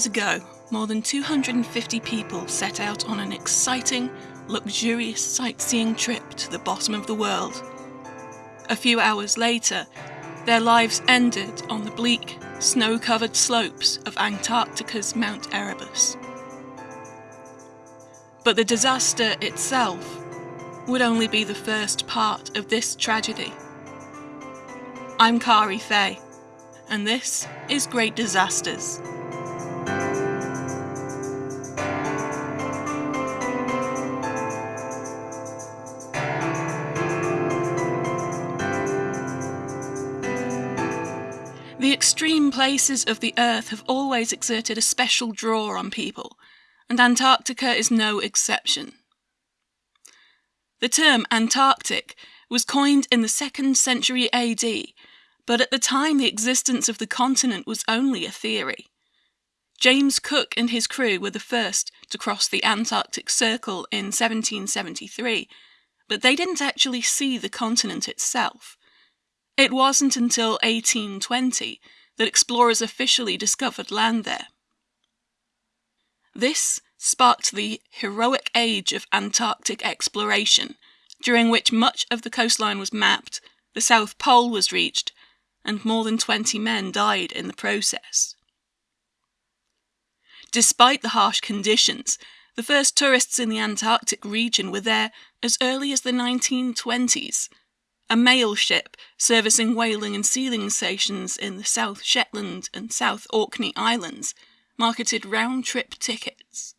years ago, more than 250 people set out on an exciting, luxurious sightseeing trip to the bottom of the world. A few hours later, their lives ended on the bleak, snow covered slopes of Antarctica's Mount Erebus. But the disaster itself would only be the first part of this tragedy. I'm Kari Fay, and this is Great Disasters. Places of the Earth have always exerted a special draw on people, and Antarctica is no exception. The term Antarctic was coined in the 2nd century AD, but at the time the existence of the continent was only a theory. James Cook and his crew were the first to cross the Antarctic Circle in 1773, but they didn't actually see the continent itself. It wasn't until 1820 that explorers officially discovered land there. This sparked the heroic age of Antarctic exploration, during which much of the coastline was mapped, the South Pole was reached, and more than 20 men died in the process. Despite the harsh conditions, the first tourists in the Antarctic region were there as early as the 1920s, a mail ship servicing whaling and sealing stations in the South Shetland and South Orkney Islands marketed round trip tickets.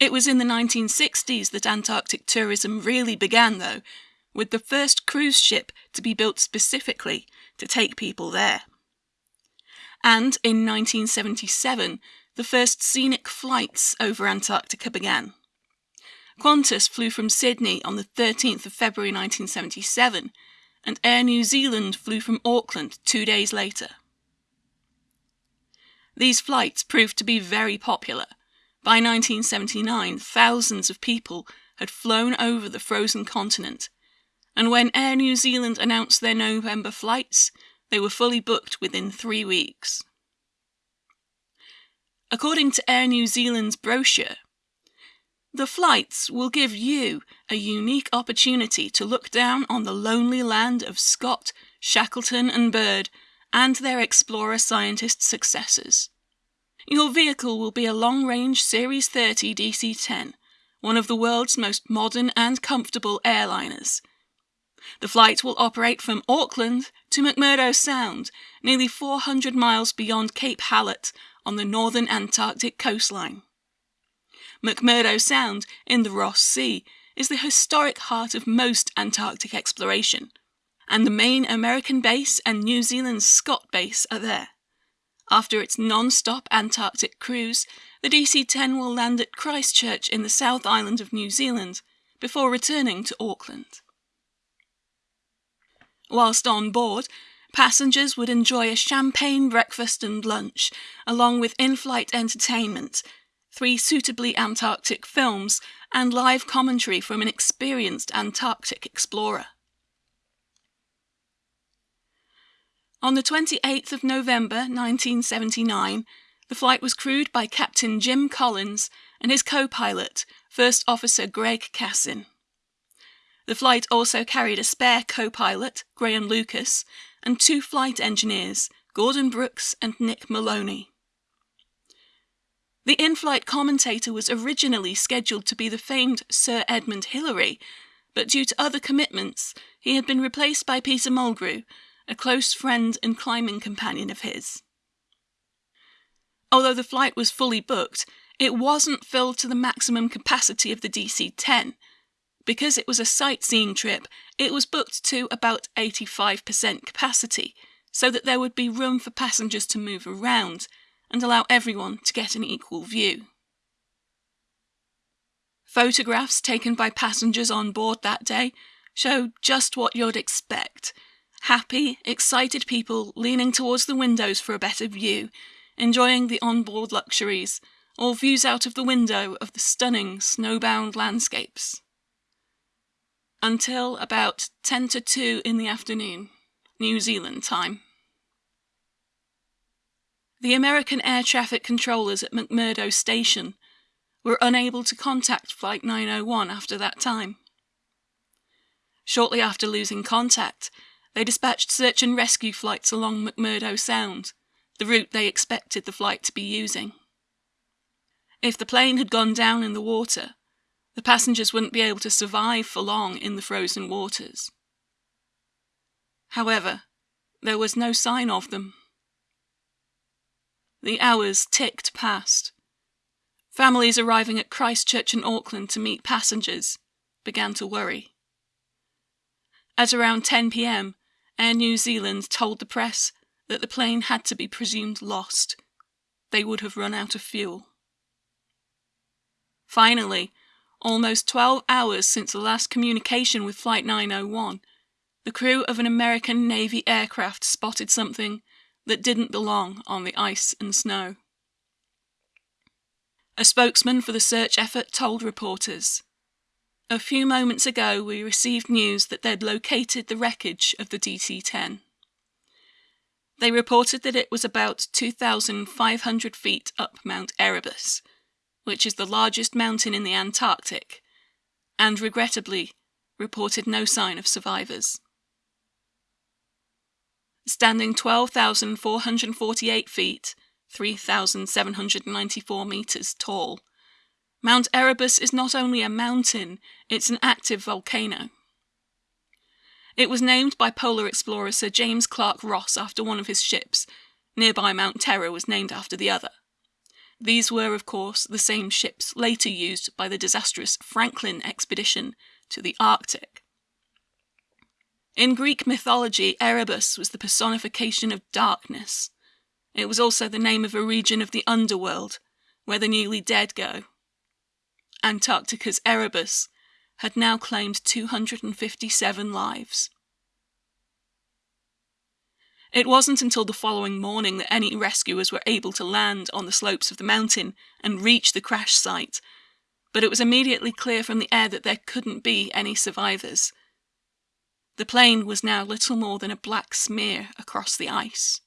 It was in the 1960s that Antarctic tourism really began, though, with the first cruise ship to be built specifically to take people there. And in 1977, the first scenic flights over Antarctica began. Qantas flew from Sydney on the 13th of February 1977, and Air New Zealand flew from Auckland two days later. These flights proved to be very popular. By 1979, thousands of people had flown over the frozen continent, and when Air New Zealand announced their November flights, they were fully booked within three weeks. According to Air New Zealand's brochure, the flights will give you a unique opportunity to look down on the lonely land of Scott, Shackleton, and Byrd, and their explorer scientist successors. Your vehicle will be a long range Series 30 DC 10, one of the world's most modern and comfortable airliners. The flight will operate from Auckland to McMurdo Sound, nearly 400 miles beyond Cape Hallett on the northern Antarctic coastline. McMurdo Sound in the Ross Sea is the historic heart of most Antarctic exploration, and the main American base and New Zealand's Scott base are there. After its non stop Antarctic cruise, the DC 10 will land at Christchurch in the South Island of New Zealand before returning to Auckland. Whilst on board, passengers would enjoy a champagne breakfast and lunch, along with in flight entertainment three suitably Antarctic films, and live commentary from an experienced Antarctic explorer. On the 28th of November 1979, the flight was crewed by Captain Jim Collins and his co pilot, First Officer Greg Cassin. The flight also carried a spare co pilot, Graham Lucas, and two flight engineers, Gordon Brooks and Nick Moloney. The in flight commentator was originally scheduled to be the famed Sir Edmund Hillary, but due to other commitments, he had been replaced by Peter Mulgrew, a close friend and climbing companion of his. Although the flight was fully booked, it wasn't filled to the maximum capacity of the DC 10. Because it was a sightseeing trip, it was booked to about 85% capacity, so that there would be room for passengers to move around, and allow everyone to get an equal view. Photographs taken by passengers on board that day show just what you'd expect happy, excited people leaning towards the windows for a better view, enjoying the onboard luxuries, or views out of the window of the stunning snowbound landscapes. Until about 10 to 2 in the afternoon, New Zealand time. The American air traffic controllers at McMurdo Station were unable to contact Flight 901 after that time. Shortly after losing contact, they dispatched search and rescue flights along McMurdo Sound, the route they expected the flight to be using. If the plane had gone down in the water, the passengers wouldn't be able to survive for long in the frozen waters. However, there was no sign of them. The hours ticked past. Families arriving at Christchurch and Auckland to meet passengers began to worry. At around 10 pm, Air New Zealand told the press that the plane had to be presumed lost. They would have run out of fuel. Finally, almost 12 hours since the last communication with Flight 901, the crew of an American Navy aircraft spotted something that didn't belong on the ice and snow. A spokesman for the search effort told reporters A few moments ago, we received news that they'd located the wreckage of the DC 10. They reported that it was about 2,500 feet up Mount Erebus, which is the largest mountain in the Antarctic, and regrettably reported no sign of survivors. Standing 12,448 feet, 3,794 meters tall, Mount Erebus is not only a mountain, it's an active volcano. It was named by polar explorer Sir James Clark Ross after one of his ships. Nearby Mount Terror was named after the other. These were, of course, the same ships later used by the disastrous Franklin expedition to the Arctic. In Greek mythology, Erebus was the personification of darkness. It was also the name of a region of the underworld where the newly dead go. Antarctica's Erebus had now claimed 257 lives. It wasn't until the following morning that any rescuers were able to land on the slopes of the mountain and reach the crash site, but it was immediately clear from the air that there couldn't be any survivors. The plane was now little more than a black smear across the ice.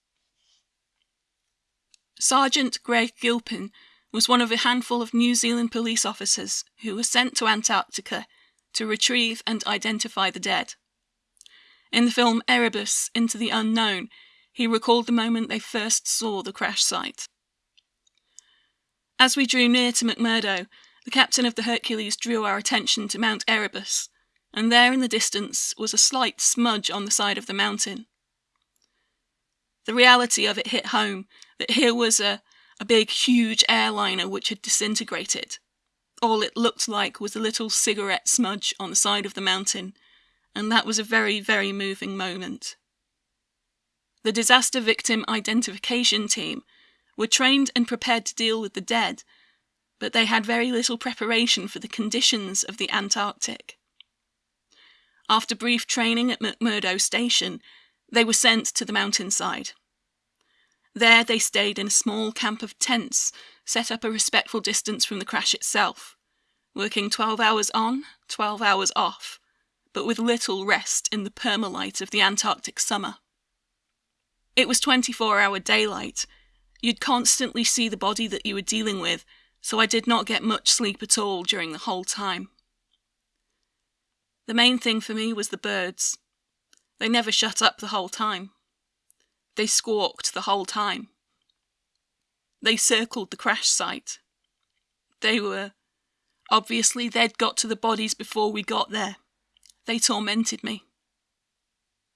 Sergeant Greg Gilpin was one of a handful of New Zealand police officers who were sent to Antarctica to retrieve and identify the dead. In the film Erebus Into the Unknown, he recalled the moment they first saw the crash site. As we drew near to McMurdo, the captain of the Hercules drew our attention to Mount Erebus, and there in the distance was a slight smudge on the side of the mountain. The reality of it hit home that here was a, a big, huge airliner which had disintegrated. All it looked like was a little cigarette smudge on the side of the mountain, and that was a very, very moving moment. The disaster victim identification team were trained and prepared to deal with the dead, but they had very little preparation for the conditions of the Antarctic. After brief training at McMurdo Station, they were sent to the mountainside. There they stayed in a small camp of tents set up a respectful distance from the crash itself, working 12 hours on, 12 hours off, but with little rest in the permalight of the Antarctic summer. It was 24 hour daylight. You'd constantly see the body that you were dealing with, so I did not get much sleep at all during the whole time. The main thing for me was the birds. They never shut up the whole time. They squawked the whole time. They circled the crash site. They were. Obviously, they'd got to the bodies before we got there. They tormented me.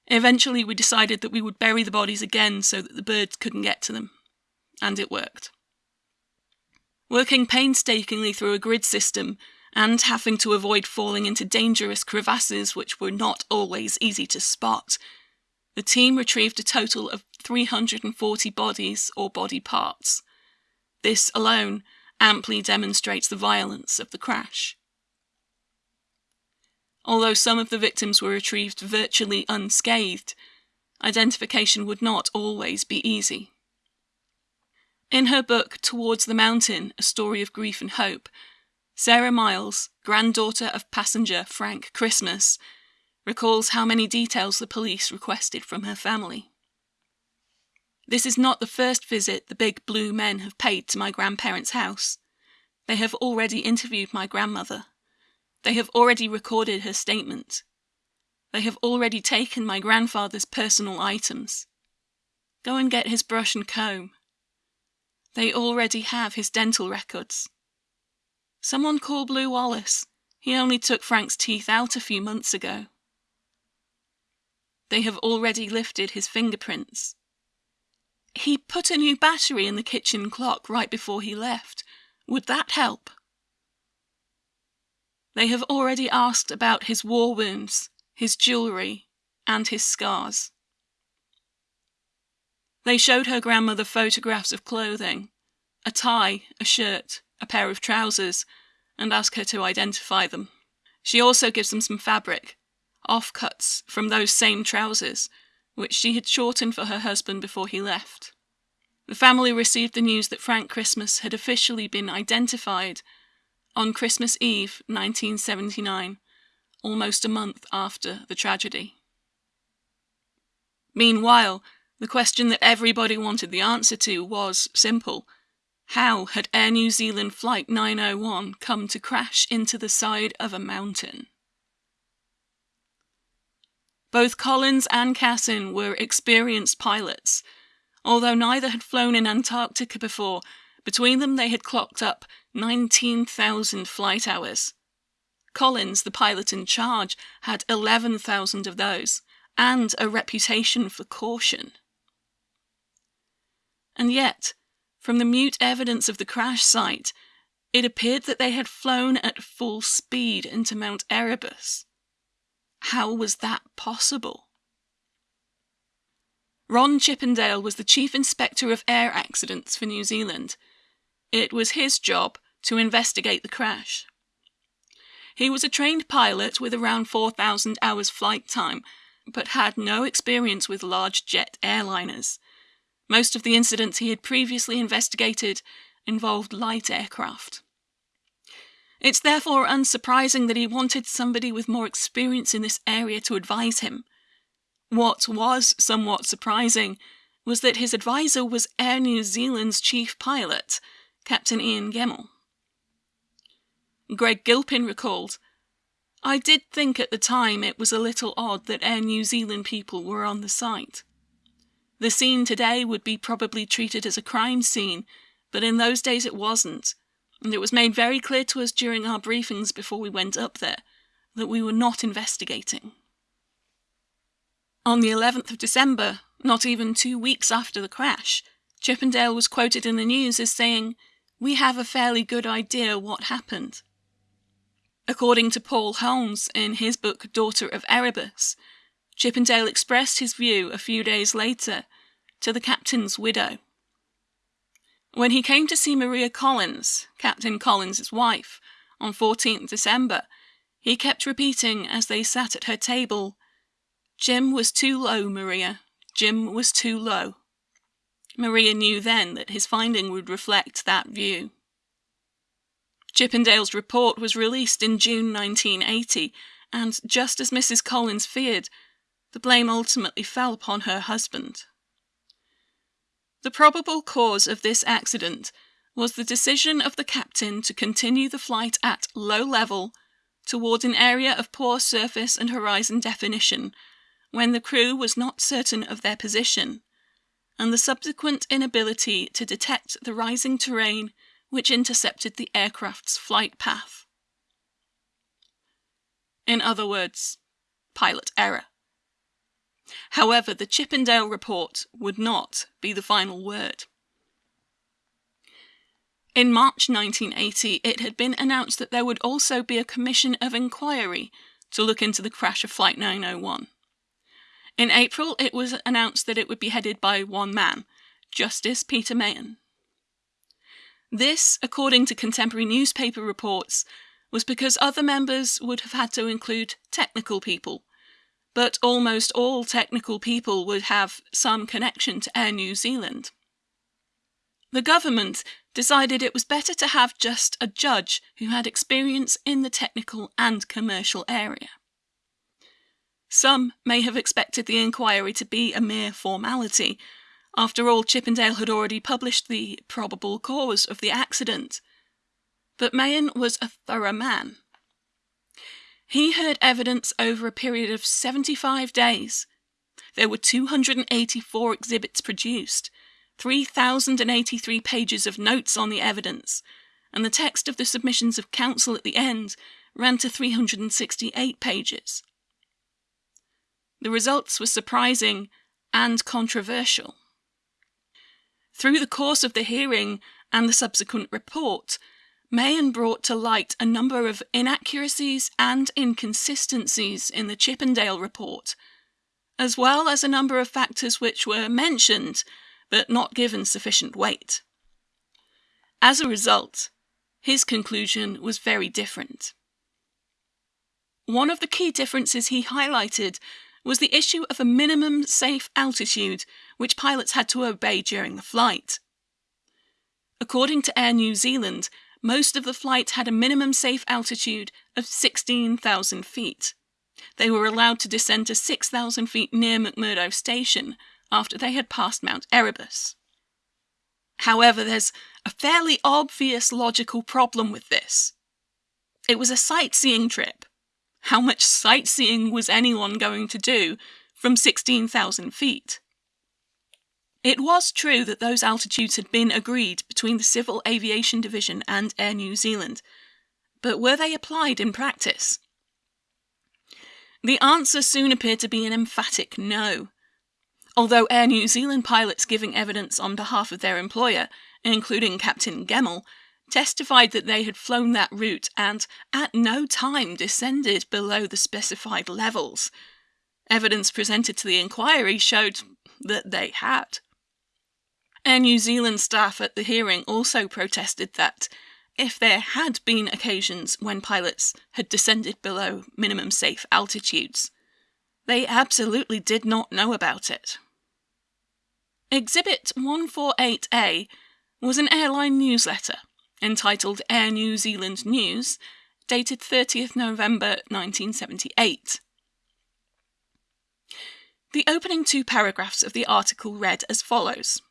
Eventually, we decided that we would bury the bodies again so that the birds couldn't get to them. And it worked. Working painstakingly through a grid system and having to avoid falling into dangerous crevasses which were not always easy to spot, the team retrieved a total of 340 bodies or body parts. This alone amply demonstrates the violence of the crash. Although some of the victims were retrieved virtually unscathed, identification would not always be easy. In her book Towards the Mountain A Story of Grief and Hope, Sarah Myles, granddaughter of passenger Frank Christmas, recalls how many details the police requested from her family. This is not the first visit the big blue men have paid to my grandparents' house. They have already interviewed my grandmother. They have already recorded her statement. They have already taken my grandfather's personal items. Go and get his brush and comb. They already have his dental records. Someone call Blue Wallace. He only took Frank's teeth out a few months ago. They have already lifted his fingerprints. He put a new battery in the kitchen clock right before he left. Would that help? They have already asked about his war wounds, his jewellery, and his scars. They showed her grandmother photographs of clothing a tie, a shirt, a pair of trousers, and ask her to identify them. She also gives them some fabric, offcuts from those same trousers, which she had shortened for her husband before he left. The family received the news that Frank Christmas had officially been identified on Christmas Eve 1979, almost a month after the tragedy. Meanwhile, the question that everybody wanted the answer to was simple how had Air New Zealand Flight 901 come to crash into the side of a mountain? Both Collins and Cassin were experienced pilots. Although neither had flown in Antarctica before, between them they had clocked up 19,000 flight hours. Collins, the pilot in charge, had 11,000 of those, and a reputation for caution. And yet, from the mute evidence of the crash site, it appeared that they had flown at full speed into Mount Erebus. How was that possible? Ron Chippendale was the Chief Inspector of Air Accidents for New Zealand. It was his job to investigate the crash. He was a trained pilot with around 4,000 hours flight time, but had no experience with large jet airliners. Most of the incidents he had previously investigated involved light aircraft. It's therefore unsurprising that he wanted somebody with more experience in this area to advise him. What was somewhat surprising was that his advisor was Air New Zealand's chief pilot, Captain Ian Gemmell. Greg Gilpin recalled, I did think at the time it was a little odd that Air New Zealand people were on the site. The scene today would be probably treated as a crime scene, but in those days it wasn't, and it was made very clear to us during our briefings before we went up there that we were not investigating. On the 11th of December, not even two weeks after the crash, Chippendale was quoted in the news as saying, We have a fairly good idea what happened. According to Paul Holmes in his book Daughter of Erebus, Chippendale expressed his view a few days later to the captain's widow. When he came to see Maria Collins, Captain Collins's wife, on 14th December, he kept repeating as they sat at her table, Jim was too low, Maria. Jim was too low. Maria knew then that his finding would reflect that view. Chippendale's report was released in June 1980, and just as Mrs. Collins feared, the blame ultimately fell upon her husband. The probable cause of this accident was the decision of the captain to continue the flight at low level toward an area of poor surface and horizon definition when the crew was not certain of their position, and the subsequent inability to detect the rising terrain which intercepted the aircraft's flight path. In other words, pilot error. However, the Chippendale report would not be the final word. In March 1980, it had been announced that there would also be a commission of inquiry to look into the crash of Flight 901. In April, it was announced that it would be headed by one man, Justice Peter Mahon. This, according to contemporary newspaper reports, was because other members would have had to include technical people but almost all technical people would have some connection to Air New Zealand. The government decided it was better to have just a judge who had experience in the technical and commercial area. Some may have expected the inquiry to be a mere formality. After all, Chippendale had already published the probable cause of the accident. But Mahon was a thorough man. He heard evidence over a period of 75 days. There were 284 exhibits produced, 3,083 pages of notes on the evidence, and the text of the submissions of counsel at the end ran to 368 pages. The results were surprising and controversial. Through the course of the hearing and the subsequent report, Mahon brought to light a number of inaccuracies and inconsistencies in the Chippendale report, as well as a number of factors which were mentioned but not given sufficient weight. As a result, his conclusion was very different. One of the key differences he highlighted was the issue of a minimum safe altitude which pilots had to obey during the flight. According to Air New Zealand, most of the flight had a minimum safe altitude of 16,000 feet. They were allowed to descend to 6,000 feet near McMurdo Station after they had passed Mount Erebus. However, there's a fairly obvious logical problem with this. It was a sightseeing trip, how much sightseeing was anyone going to do from 16,000 feet? It was true that those altitudes had been agreed between the Civil Aviation Division and Air New Zealand, but were they applied in practice? The answer soon appeared to be an emphatic no. Although Air New Zealand pilots giving evidence on behalf of their employer, including Captain Gemmell, testified that they had flown that route and at no time descended below the specified levels. Evidence presented to the inquiry showed that they had. Air New Zealand staff at the hearing also protested that if there had been occasions when pilots had descended below minimum safe altitudes, they absolutely did not know about it. Exhibit 148A was an airline newsletter entitled Air New Zealand News, dated 30th November 1978. The opening two paragraphs of the article read as follows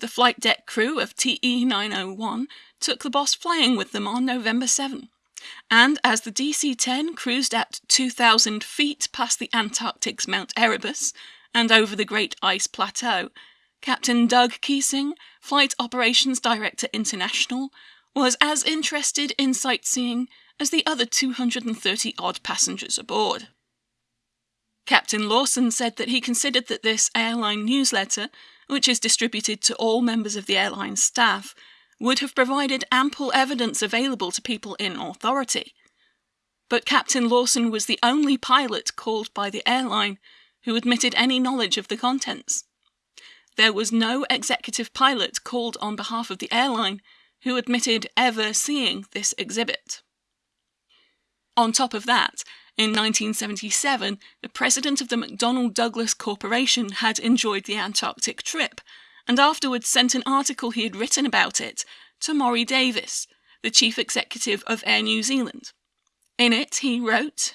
The flight deck crew of TE 901 took the boss flying with them on November 7, and as the DC 10 cruised at 2,000 feet past the Antarctic's Mount Erebus and over the Great Ice Plateau, Captain Doug Keesing, Flight Operations Director International, was as interested in sightseeing as the other 230 odd passengers aboard. Captain Lawson said that he considered that this airline newsletter, which is distributed to all members of the airline staff, would have provided ample evidence available to people in authority. But Captain Lawson was the only pilot called by the airline who admitted any knowledge of the contents there was no executive pilot called on behalf of the airline who admitted ever seeing this exhibit. On top of that, in 1977, the president of the McDonnell Douglas Corporation had enjoyed the Antarctic trip, and afterwards sent an article he had written about it to Morrie Davis, the chief executive of Air New Zealand. In it, he wrote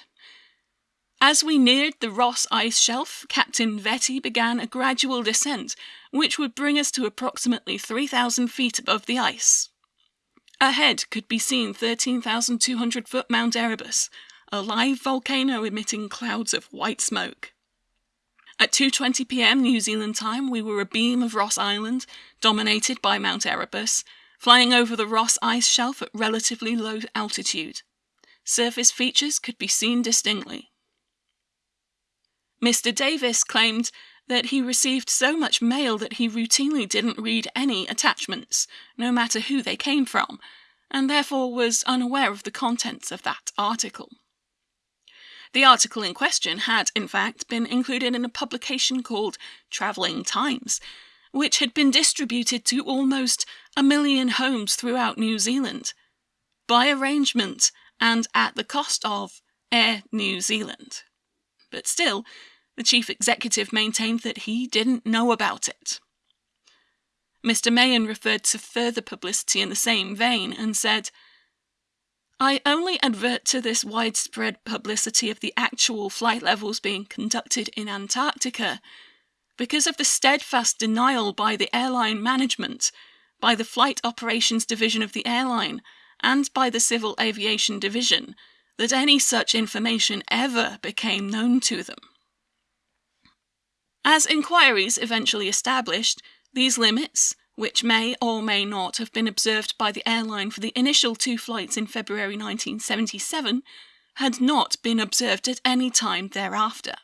as we neared the Ross ice shelf, Captain Vette began a gradual descent, which would bring us to approximately 3,000 feet above the ice. Ahead could be seen 13,200 foot Mount Erebus, a live volcano emitting clouds of white smoke. At 2:20 p.m. New Zealand time, we were a beam of Ross Island, dominated by Mount Erebus, flying over the Ross ice shelf at relatively low altitude. Surface features could be seen distinctly. Mr. Davis claimed that he received so much mail that he routinely didn't read any attachments, no matter who they came from, and therefore was unaware of the contents of that article. The article in question had, in fact, been included in a publication called Travelling Times, which had been distributed to almost a million homes throughout New Zealand, by arrangement and at the cost of Air New Zealand but still, the chief executive maintained that he didn't know about it. Mr. Mahon referred to further publicity in the same vein and said, I only advert to this widespread publicity of the actual flight levels being conducted in Antarctica because of the steadfast denial by the airline management, by the Flight Operations Division of the airline, and by the Civil Aviation Division that any such information ever became known to them. As inquiries eventually established, these limits, which may or may not have been observed by the airline for the initial two flights in February 1977, had not been observed at any time thereafter.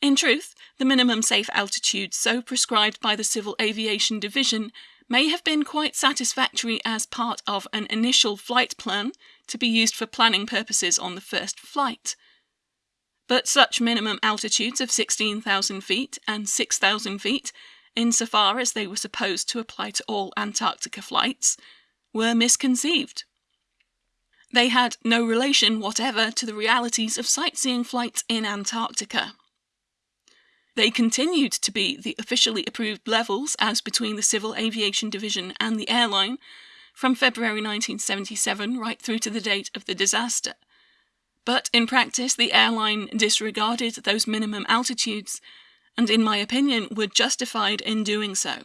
In truth, the minimum safe altitude so prescribed by the Civil Aviation Division may have been quite satisfactory as part of an initial flight plan to be used for planning purposes on the first flight. But such minimum altitudes of 16,000 feet and 6,000 feet, insofar as they were supposed to apply to all Antarctica flights, were misconceived. They had no relation whatever to the realities of sightseeing flights in Antarctica. They continued to be the officially approved levels as between the Civil Aviation Division and the airline from February 1977 right through to the date of the disaster. But in practice, the airline disregarded those minimum altitudes, and in my opinion, were justified in doing so.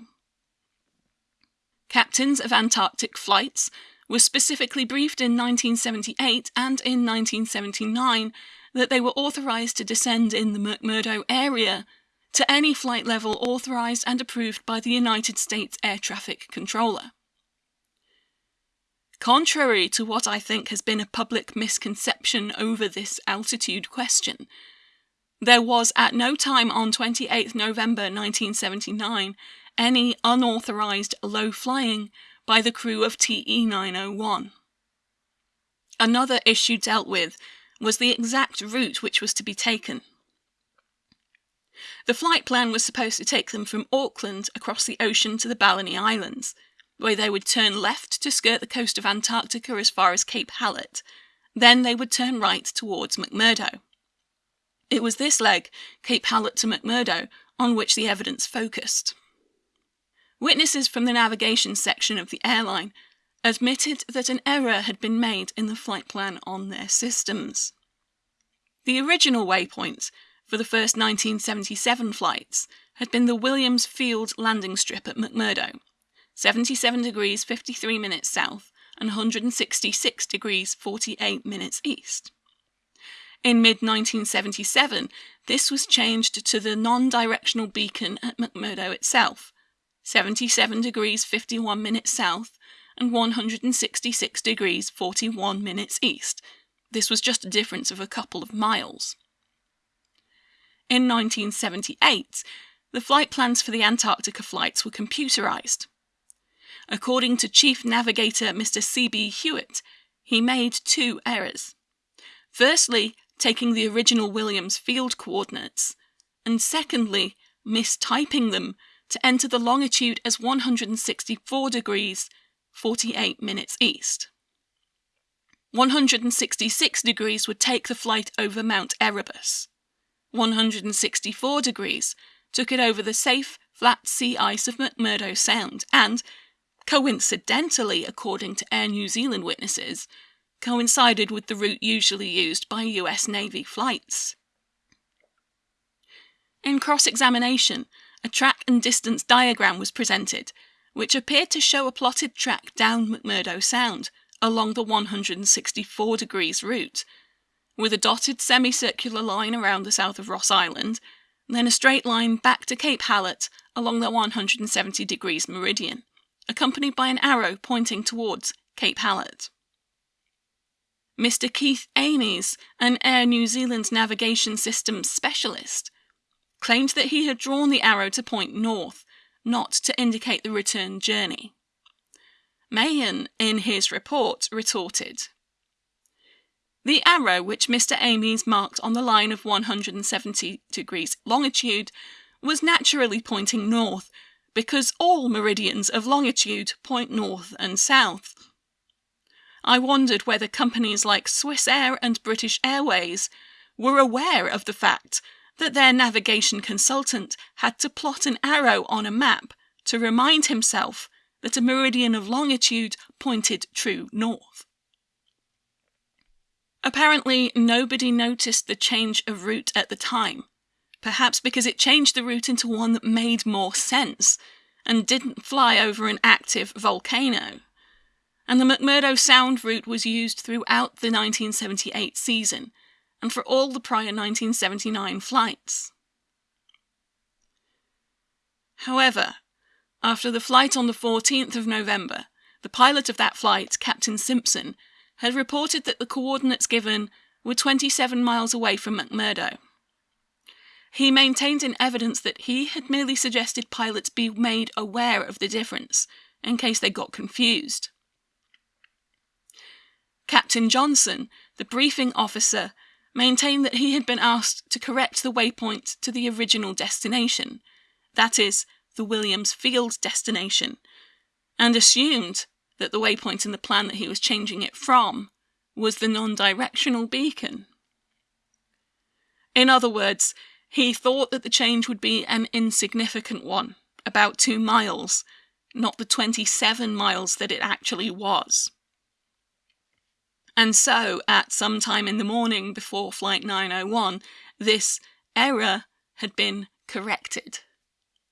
Captains of Antarctic flights were specifically briefed in 1978 and in 1979 that they were authorized to descend in the McMurdo area to any flight level authorized and approved by the United States Air Traffic Controller. Contrary to what I think has been a public misconception over this altitude question, there was at no time on 28 November 1979 any unauthorized low flying by the crew of TE 901. Another issue dealt with was the exact route which was to be taken. The flight plan was supposed to take them from Auckland across the ocean to the Balleny Islands, where they would turn left to skirt the coast of Antarctica as far as Cape Hallett. Then they would turn right towards McMurdo. It was this leg, Cape Hallett to McMurdo, on which the evidence focused. Witnesses from the navigation section of the airline admitted that an error had been made in the flight plan on their systems. The original waypoint for the first 1977 flights had been the Williams Field landing strip at McMurdo, 77 degrees 53 minutes south and 166 degrees 48 minutes east. In mid 1977, this was changed to the non directional beacon at McMurdo itself, 77 degrees 51 minutes south and 166 degrees 41 minutes east. This was just a difference of a couple of miles. In 1978, the flight plans for the Antarctica flights were computerized. According to Chief Navigator Mr. C.B. Hewitt, he made two errors. Firstly, taking the original Williams field coordinates, and secondly, mistyping them to enter the longitude as 164 degrees 48 minutes east. 166 degrees would take the flight over Mount Erebus. 164 degrees took it over the safe, flat sea ice of McMurdo Sound, and, coincidentally, according to Air New Zealand witnesses, coincided with the route usually used by US Navy flights. In cross examination, a track and distance diagram was presented, which appeared to show a plotted track down McMurdo Sound along the 164 degrees route, with a dotted semicircular line around the south of Ross Island, then a straight line back to Cape Hallett along the 170 degrees meridian, accompanied by an arrow pointing towards Cape Hallett. Mr. Keith Amies, an Air New Zealand navigation systems specialist, claimed that he had drawn the arrow to point north, not to indicate the return journey. Mahon, in his report, retorted the arrow which Mr. Amies marked on the line of 170 degrees longitude was naturally pointing north, because all meridians of longitude point north and south. I wondered whether companies like Swiss Air and British Airways were aware of the fact that their navigation consultant had to plot an arrow on a map to remind himself that a meridian of longitude pointed true north. Apparently, nobody noticed the change of route at the time, perhaps because it changed the route into one that made more sense and didn't fly over an active volcano. And the McMurdo Sound route was used throughout the 1978 season and for all the prior 1979 flights. However, after the flight on the 14th of November, the pilot of that flight, Captain Simpson, had reported that the coordinates given were 27 miles away from McMurdo. He maintained in evidence that he had merely suggested pilots be made aware of the difference in case they got confused. Captain Johnson, the briefing officer, maintained that he had been asked to correct the waypoint to the original destination, that is, the Williams Field destination, and assumed that the waypoint in the plan that he was changing it from was the non directional beacon. In other words, he thought that the change would be an insignificant one, about two miles, not the 27 miles that it actually was. And so, at some time in the morning before Flight 901, this error had been corrected,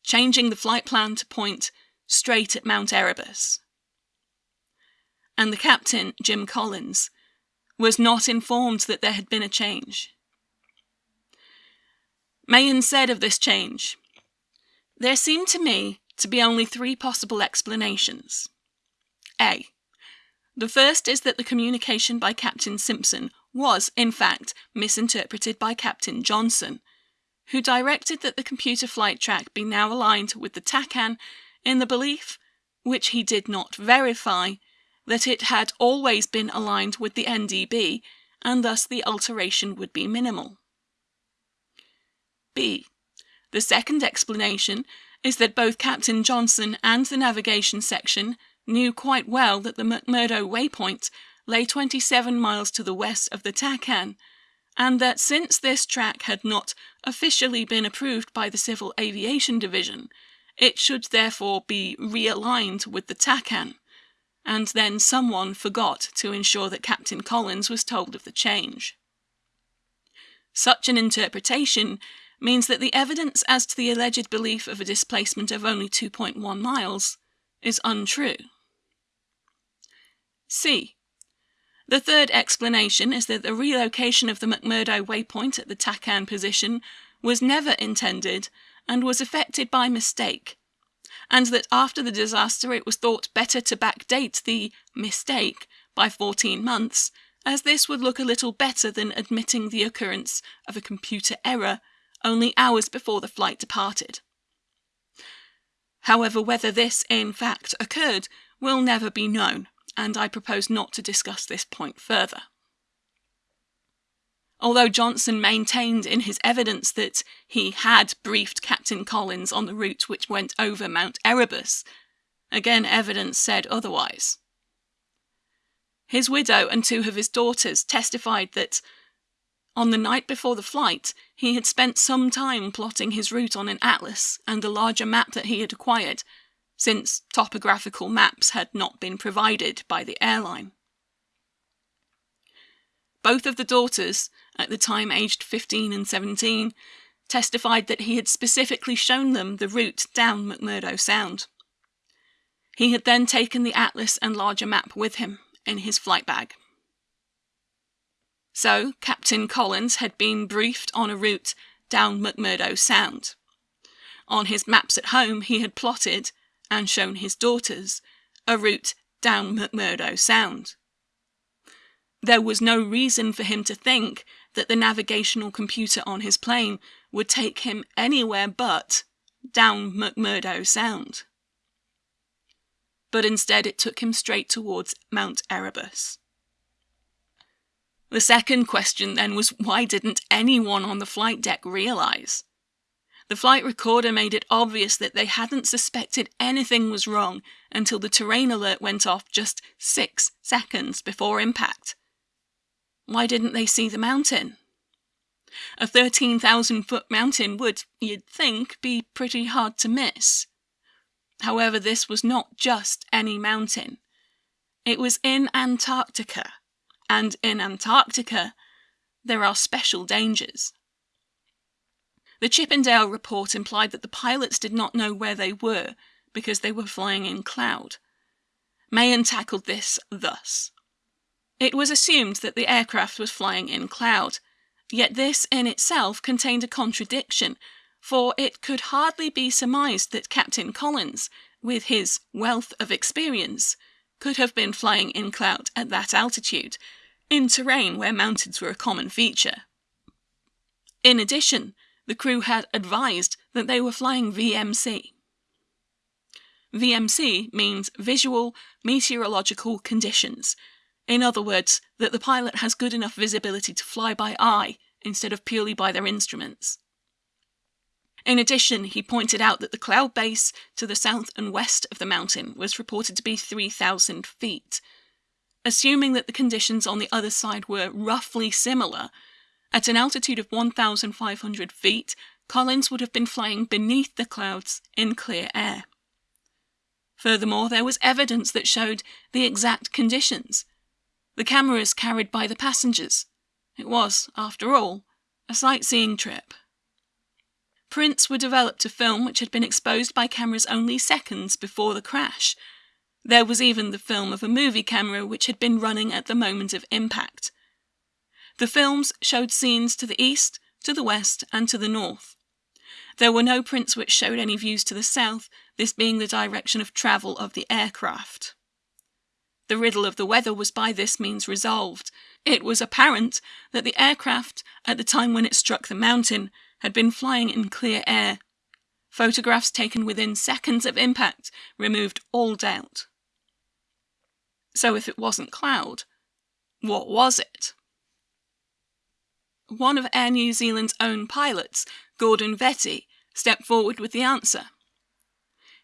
changing the flight plan to point straight at Mount Erebus. And the captain, Jim Collins, was not informed that there had been a change. Mahon said of this change, There seem to me to be only three possible explanations. A. The first is that the communication by Captain Simpson was, in fact, misinterpreted by Captain Johnson, who directed that the computer flight track be now aligned with the TACAN in the belief, which he did not verify, that it had always been aligned with the NDB and thus the alteration would be minimal. B. The second explanation is that both Captain Johnson and the navigation section knew quite well that the McMurdo waypoint lay 27 miles to the west of the TACAN, and that since this track had not officially been approved by the Civil Aviation Division, it should therefore be realigned with the TACAN. And then someone forgot to ensure that Captain Collins was told of the change. Such an interpretation means that the evidence as to the alleged belief of a displacement of only 2.1 miles is untrue. C. The third explanation is that the relocation of the McMurdo waypoint at the TACAN position was never intended and was effected by mistake, and that after the disaster it was thought better to backdate the mistake by 14 months, as this would look a little better than admitting the occurrence of a computer error only hours before the flight departed. However, whether this in fact occurred will never be known, and I propose not to discuss this point further. Although Johnson maintained in his evidence that he had briefed Captain Collins on the route which went over Mount Erebus, again evidence said otherwise. His widow and two of his daughters testified that on the night before the flight, he had spent some time plotting his route on an atlas and a larger map that he had acquired, since topographical maps had not been provided by the airline. Both of the daughters, at the time aged 15 and 17, testified that he had specifically shown them the route down McMurdo Sound. He had then taken the atlas and larger map with him in his flight bag. So, Captain Collins had been briefed on a route down McMurdo Sound. On his maps at home, he had plotted, and shown his daughters, a route down McMurdo Sound. There was no reason for him to think that the navigational computer on his plane would take him anywhere but down McMurdo Sound. But instead, it took him straight towards Mount Erebus. The second question then was why didn't anyone on the flight deck realize? The flight recorder made it obvious that they hadn't suspected anything was wrong until the terrain alert went off just six seconds before impact. Why didn't they see the mountain? A 13,000 foot mountain would, you'd think, be pretty hard to miss. However, this was not just any mountain. It was in Antarctica and in Antarctica, there are special dangers. The Chippindall report implied that the pilots did not know where they were because they were flying in cloud. Mahon tackled this thus. It was assumed that the aircraft was flying in cloud, yet this in itself contained a contradiction, for it could hardly be surmised that Captain Collins, with his wealth of experience, could have been flying in cloud at that altitude, in terrain where mountains were a common feature. In addition, the crew had advised that they were flying VMC. VMC means Visual Meteorological Conditions. In other words, that the pilot has good enough visibility to fly by eye instead of purely by their instruments. In addition, he pointed out that the cloud base to the south and west of the mountain was reported to be 3,000 feet. Assuming that the conditions on the other side were roughly similar, at an altitude of 1,500 feet, Collins would have been flying beneath the clouds in clear air. Furthermore, there was evidence that showed the exact conditions. The cameras carried by the passengers. It was, after all, a sightseeing trip. Prints were developed to film which had been exposed by cameras only seconds before the crash. There was even the film of a movie camera which had been running at the moment of impact. The films showed scenes to the east, to the west, and to the north. There were no prints which showed any views to the south, this being the direction of travel of the aircraft. The riddle of the weather was by this means resolved. It was apparent that the aircraft, at the time when it struck the mountain, had been flying in clear air. Photographs taken within seconds of impact removed all doubt. So if it wasn't cloud, what was it? One of Air New Zealand's own pilots, Gordon Vette, stepped forward with the answer.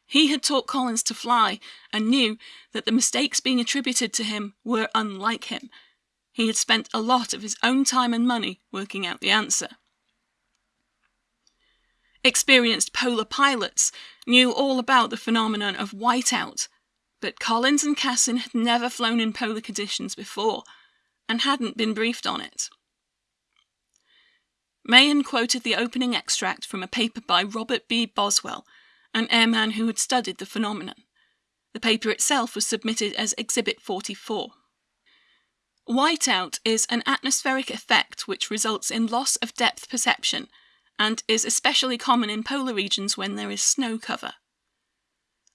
He had taught Collins to fly and knew that the mistakes being attributed to him were unlike him. He had spent a lot of his own time and money working out the answer. Experienced polar pilots knew all about the phenomenon of whiteout, but Collins and Cassin had never flown in polar conditions before and hadn't been briefed on it. Mahon quoted the opening extract from a paper by Robert B. Boswell, an airman who had studied the phenomenon. The paper itself was submitted as Exhibit 44. Whiteout is an atmospheric effect which results in loss of depth perception and is especially common in polar regions when there is snow cover.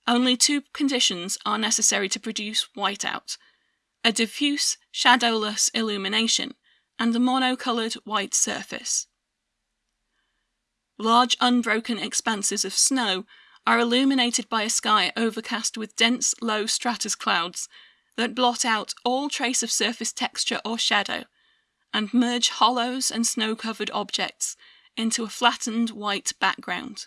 Only two conditions are necessary to produce whiteout a diffuse, shadowless illumination and a monocoloured white surface. Large unbroken expanses of snow are illuminated by a sky overcast with dense, low stratus clouds that blot out all trace of surface texture or shadow and merge hollows and snow covered objects into a flattened white background.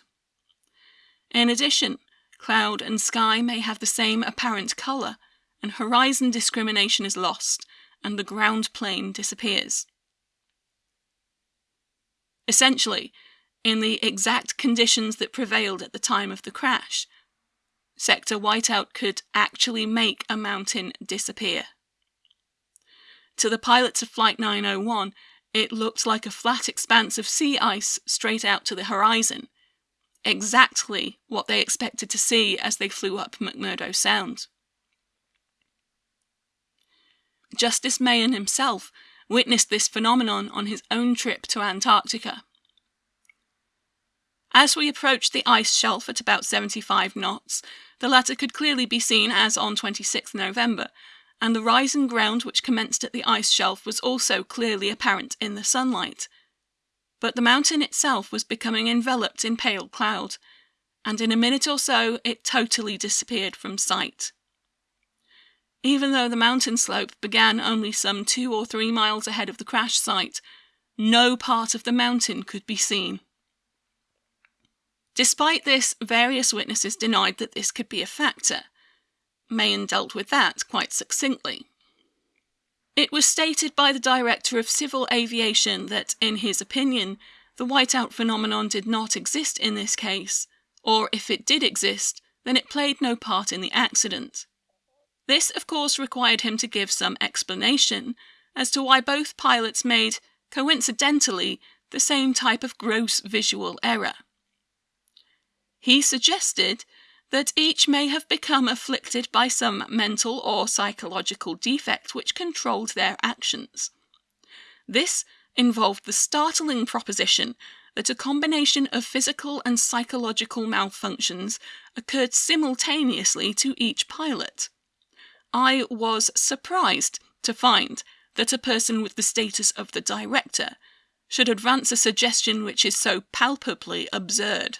In addition, cloud and sky may have the same apparent colour, and horizon discrimination is lost, and the ground plane disappears. Essentially, in the exact conditions that prevailed at the time of the crash, sector whiteout could actually make a mountain disappear. To the pilots of Flight 901, it looked like a flat expanse of sea ice straight out to the horizon, exactly what they expected to see as they flew up McMurdo Sound. Justice Mahon himself witnessed this phenomenon on his own trip to Antarctica. As we approached the ice shelf at about 75 knots, the latter could clearly be seen as on 26 November, and the rising ground which commenced at the ice shelf was also clearly apparent in the sunlight. But the mountain itself was becoming enveloped in pale cloud, and in a minute or so it totally disappeared from sight. Even though the mountain slope began only some two or three miles ahead of the crash site, no part of the mountain could be seen. Despite this, various witnesses denied that this could be a factor. Mahon dealt with that quite succinctly. It was stated by the Director of Civil Aviation that, in his opinion, the whiteout phenomenon did not exist in this case, or if it did exist, then it played no part in the accident. This, of course, required him to give some explanation as to why both pilots made, coincidentally, the same type of gross visual error. He suggested that each may have become afflicted by some mental or psychological defect which controlled their actions. This involved the startling proposition that a combination of physical and psychological malfunctions occurred simultaneously to each pilot. I was surprised to find that a person with the status of the director should advance a suggestion which is so palpably absurd.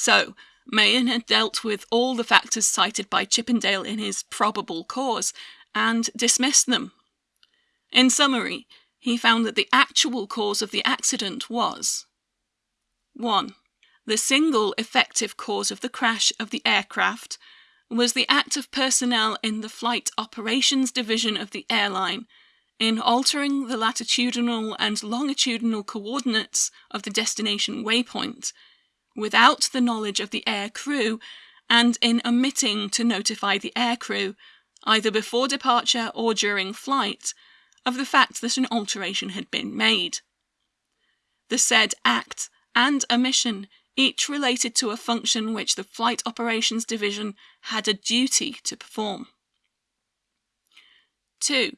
So, Mahon had dealt with all the factors cited by Chippindall in his probable cause and dismissed them. In summary, he found that the actual cause of the accident was 1. The single effective cause of the crash of the aircraft was the act of personnel in the Flight Operations Division of the airline in altering the latitudinal and longitudinal coordinates of the destination waypoint without the knowledge of the air crew and in omitting to notify the air crew, either before departure or during flight, of the fact that an alteration had been made. The said act and omission each related to a function which the Flight Operations Division had a duty to perform. 2.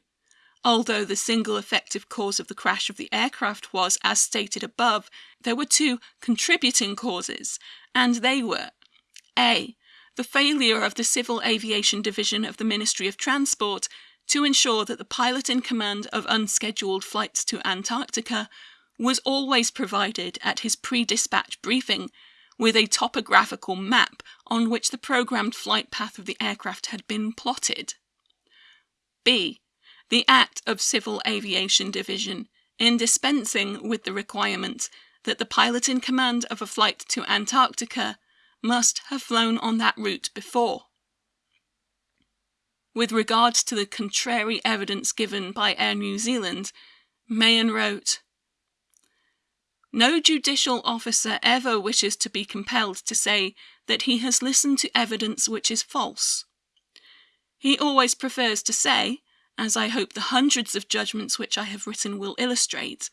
Although the single effective cause of the crash of the aircraft was, as stated above, there were two contributing causes, and they were A. The failure of the Civil Aviation Division of the Ministry of Transport to ensure that the pilot in command of unscheduled flights to Antarctica was always provided at his pre dispatch briefing with a topographical map on which the programmed flight path of the aircraft had been plotted. B the Act of Civil Aviation Division in dispensing with the requirement that the pilot in command of a flight to Antarctica must have flown on that route before. With regards to the contrary evidence given by Air New Zealand, Mahon wrote, No judicial officer ever wishes to be compelled to say that he has listened to evidence which is false. He always prefers to say as I hope the hundreds of judgments which I have written will illustrate,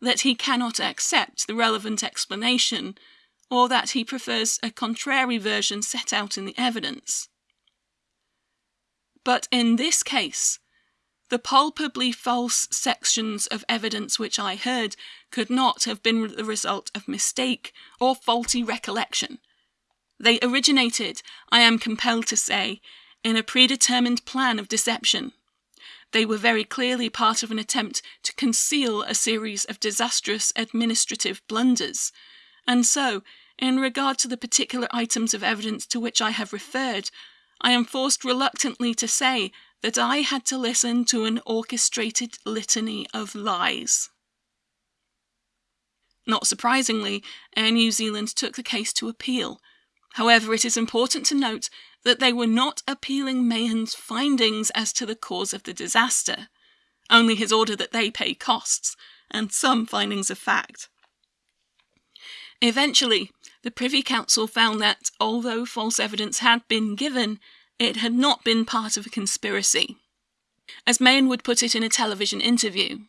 that he cannot accept the relevant explanation, or that he prefers a contrary version set out in the evidence. But in this case, the palpably false sections of evidence which I heard could not have been the result of mistake or faulty recollection. They originated, I am compelled to say, in a predetermined plan of deception. They were very clearly part of an attempt to conceal a series of disastrous administrative blunders. And so, in regard to the particular items of evidence to which I have referred, I am forced reluctantly to say that I had to listen to an orchestrated litany of lies. Not surprisingly, Air New Zealand took the case to appeal. However, it is important to note that they were not appealing Mahon's findings as to the cause of the disaster, only his order that they pay costs, and some findings of fact. Eventually, the Privy Council found that, although false evidence had been given, it had not been part of a conspiracy. As Mahon would put it in a television interview,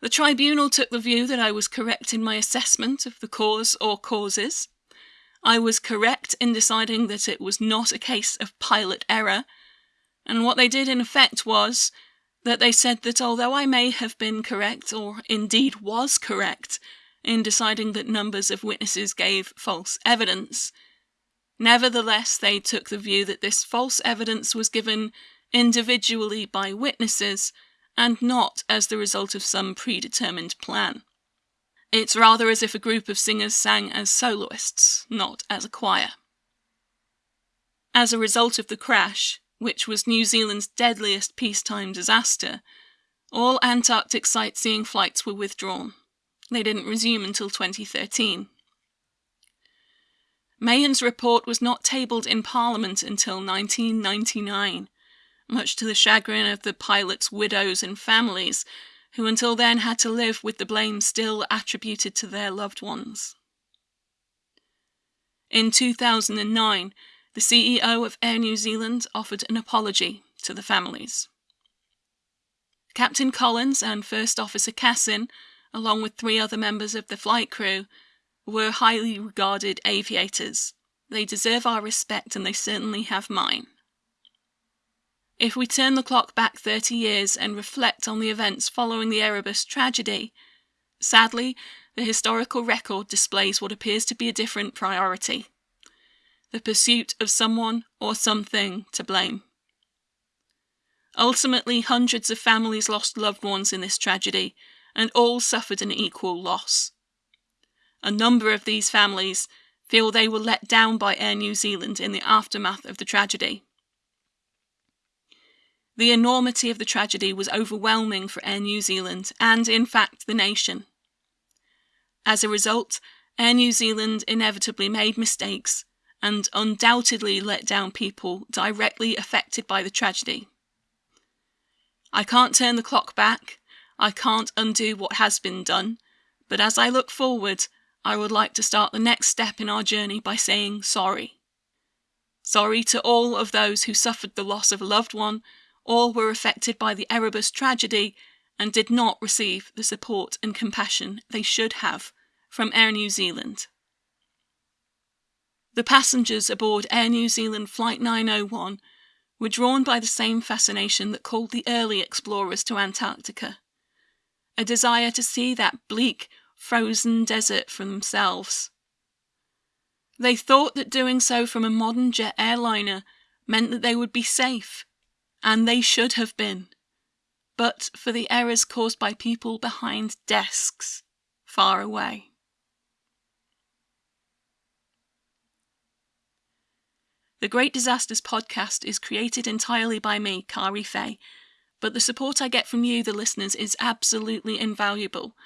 the tribunal took the view that I was correct in my assessment of the cause or causes, I was correct in deciding that it was not a case of pilot error, and what they did in effect was that they said that although I may have been correct, or indeed was correct, in deciding that numbers of witnesses gave false evidence, nevertheless they took the view that this false evidence was given individually by witnesses and not as the result of some predetermined plan. It's rather as if a group of singers sang as soloists, not as a choir. As a result of the crash, which was New Zealand's deadliest peacetime disaster, all Antarctic sightseeing flights were withdrawn. They didn't resume until 2013. Mahon's report was not tabled in Parliament until 1999, much to the chagrin of the pilots' widows and families who until then had to live with the blame still attributed to their loved ones. In 2009, the CEO of Air New Zealand offered an apology to the families. Captain Collins and First Officer Cassin along with three other members of the flight crew, were highly regarded aviators. They deserve our respect and they certainly have mine. If we turn the clock back 30 years and reflect on the events following the Erebus tragedy, sadly, the historical record displays what appears to be a different priority the pursuit of someone or something to blame. Ultimately, hundreds of families lost loved ones in this tragedy, and all suffered an equal loss. A number of these families feel they were let down by Air New Zealand in the aftermath of the tragedy. The enormity of the tragedy was overwhelming for Air New Zealand and, in fact, the nation. As a result, Air New Zealand inevitably made mistakes and undoubtedly let down people directly affected by the tragedy. I can't turn the clock back, I can't undo what has been done, but as I look forward, I would like to start the next step in our journey by saying sorry. Sorry to all of those who suffered the loss of a loved one all were affected by the Erebus tragedy and did not receive the support and compassion they should have from Air New Zealand. The passengers aboard Air New Zealand Flight 901 were drawn by the same fascination that called the early explorers to Antarctica a desire to see that bleak, frozen desert for themselves. They thought that doing so from a modern jet airliner meant that they would be safe and they should have been, but for the errors caused by people behind desks far away. The Great Disasters podcast is created entirely by me, Kari Fay, but the support I get from you, the listeners, is absolutely invaluable.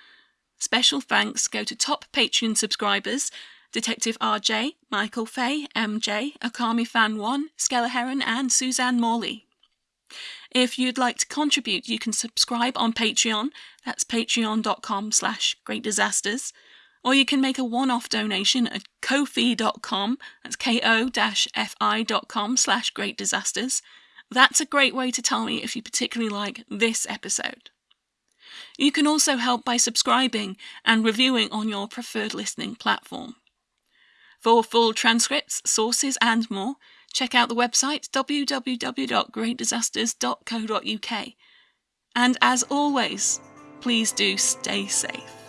Special thanks go to top Patreon subscribers Detective RJ, Michael Fay, MJ, Akami Fan 1, Skella Heron, and Suzanne Morley. If you'd like to contribute, you can subscribe on Patreon. That's patreon.com slash greatdisasters. Or you can make a one-off donation at ko-fi.com, that's ko-fi.com slash greatdisasters. That's a great way to tell me if you particularly like this episode. You can also help by subscribing and reviewing on your preferred listening platform. For full transcripts, sources, and more, check out the website www.greatdisasters.co.uk. And as always, please do stay safe.